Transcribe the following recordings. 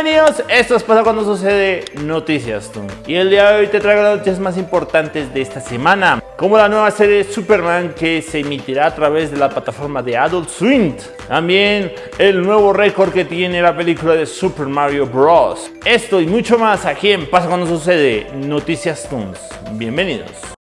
Bienvenidos, esto es Pasa Cuando Sucede Noticias Toon. Y el día de hoy te traigo las noticias más importantes de esta semana, como la nueva serie Superman que se emitirá a través de la plataforma de Adult Swim. También el nuevo récord que tiene la película de Super Mario Bros. Esto y mucho más aquí en Pasa Cuando Sucede Noticias Toons. Bienvenidos.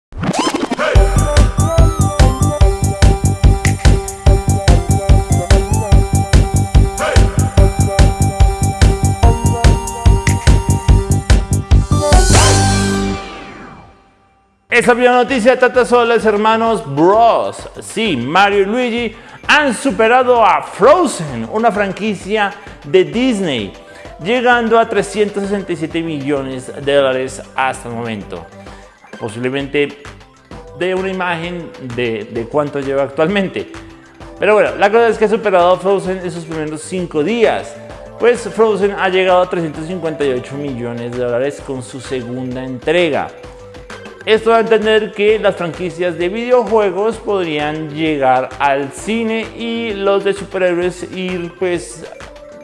Esta primera noticia trata sobre los hermanos Bros. Sí, Mario y Luigi han superado a Frozen, una franquicia de Disney, llegando a 367 millones de dólares hasta el momento. Posiblemente de una imagen de, de cuánto lleva actualmente. Pero bueno, la cosa es que ha superado a Frozen en sus primeros 5 días. Pues Frozen ha llegado a 358 millones de dólares con su segunda entrega. Esto da a entender que las franquicias de videojuegos podrían llegar al cine y los de superhéroes ir pues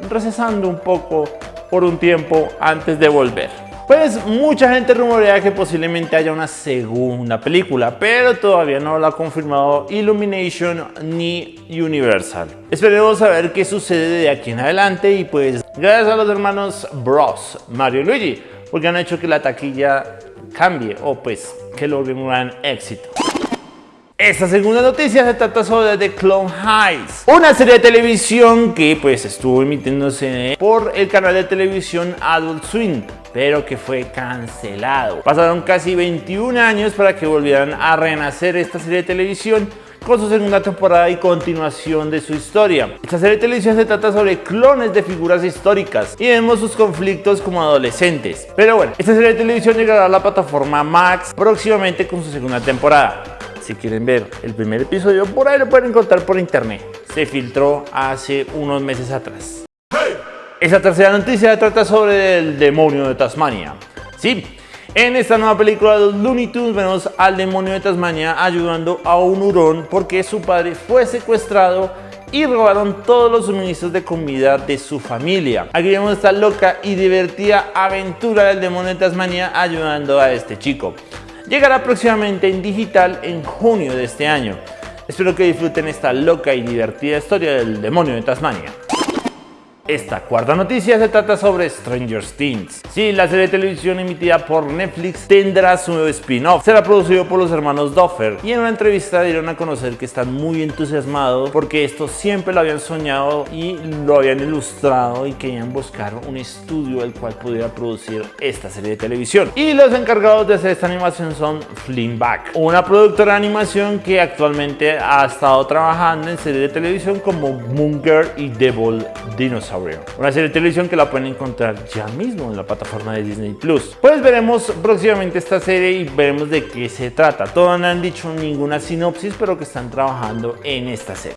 recesando un poco por un tiempo antes de volver. Pues mucha gente rumorea que posiblemente haya una segunda película, pero todavía no lo ha confirmado Illumination ni Universal. Esperemos saber qué sucede de aquí en adelante y pues gracias a los hermanos Bros, Mario y Luigi, porque han hecho que la taquilla cambie o pues que logre un gran éxito. Esta segunda noticia se trata sobre The Clone Highs, una serie de televisión que pues estuvo emitiéndose por el canal de televisión Adult Swim, pero que fue cancelado. Pasaron casi 21 años para que volvieran a renacer esta serie de televisión con su segunda temporada y continuación de su historia. Esta serie de televisión se trata sobre clones de figuras históricas y vemos sus conflictos como adolescentes. Pero bueno, esta serie de televisión llegará a la plataforma Max próximamente con su segunda temporada. Si quieren ver el primer episodio, por ahí lo pueden encontrar por internet. Se filtró hace unos meses atrás. Esa tercera noticia trata sobre el demonio de Tasmania. Sí, en esta nueva película de los Looney Tunes vemos al demonio de Tasmania ayudando a un hurón porque su padre fue secuestrado y robaron todos los suministros de comida de su familia. Aquí vemos esta loca y divertida aventura del demonio de Tasmania ayudando a este chico. Llegará próximamente en digital en junio de este año. Espero que disfruten esta loca y divertida historia del demonio de Tasmania. Esta cuarta noticia se trata sobre Stranger Things. Sí, la serie de televisión emitida por Netflix tendrá su nuevo spin-off. Será producido por los hermanos Duffer y en una entrevista dieron a conocer que están muy entusiasmados porque esto siempre lo habían soñado y lo habían ilustrado y querían buscar un estudio el cual pudiera producir esta serie de televisión. Y los encargados de hacer esta animación son Flimback, una productora de animación que actualmente ha estado trabajando en series de televisión como Munger y Devil Dinosaur. Una serie de televisión que la pueden encontrar ya mismo en la plataforma de Disney Plus. Pues veremos próximamente esta serie y veremos de qué se trata. Todavía no han dicho ninguna sinopsis, pero que están trabajando en esta serie.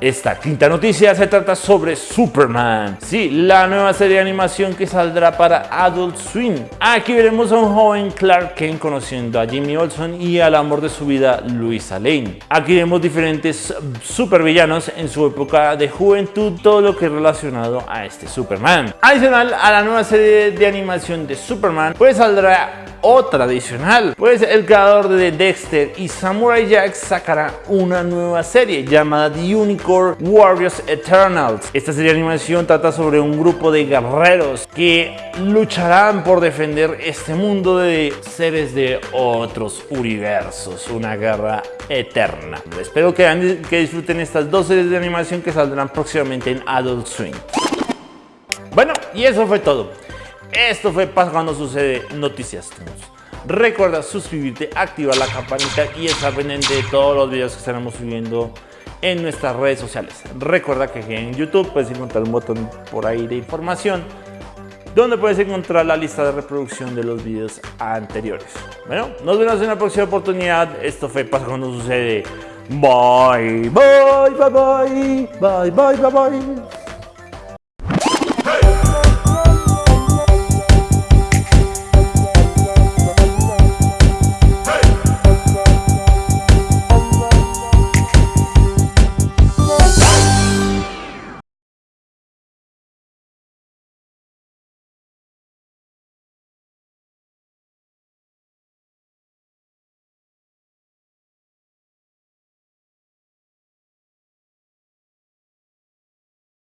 Esta quinta noticia se trata sobre Superman. Sí, la nueva serie de animación que saldrá para Adult Swim. Aquí veremos a un joven Clark Kent conociendo a Jimmy Olsen y al amor de su vida, Luisa Lane. Aquí vemos diferentes supervillanos en su época de juventud, todo lo que es relacionado a este Superman. Adicional a la nueva serie de animación de Superman, pues saldrá otra adicional. Pues el creador de Dexter y Samurai Jack sacará una nueva serie llamada The Unicorn Warriors Eternals. Esta serie de animación trata sobre un grupo de guerreros que lucharán por defender este mundo de seres de otros universos. Una guerra eterna. Espero que, que disfruten estas dos series de animación que saldrán próximamente en Adult Swim. Bueno, y eso fue todo. Esto fue Pasa Cuando Sucede Noticias Recuerda suscribirte, activar la campanita y estar pendiente de todos los videos que estaremos subiendo en nuestras redes sociales. Recuerda que en YouTube puedes encontrar un botón por ahí de información donde puedes encontrar la lista de reproducción de los videos anteriores. Bueno, nos vemos en la próxima oportunidad. Esto fue Pasa Cuando Sucede. Bye, bye, bye, bye, bye, bye, bye, bye.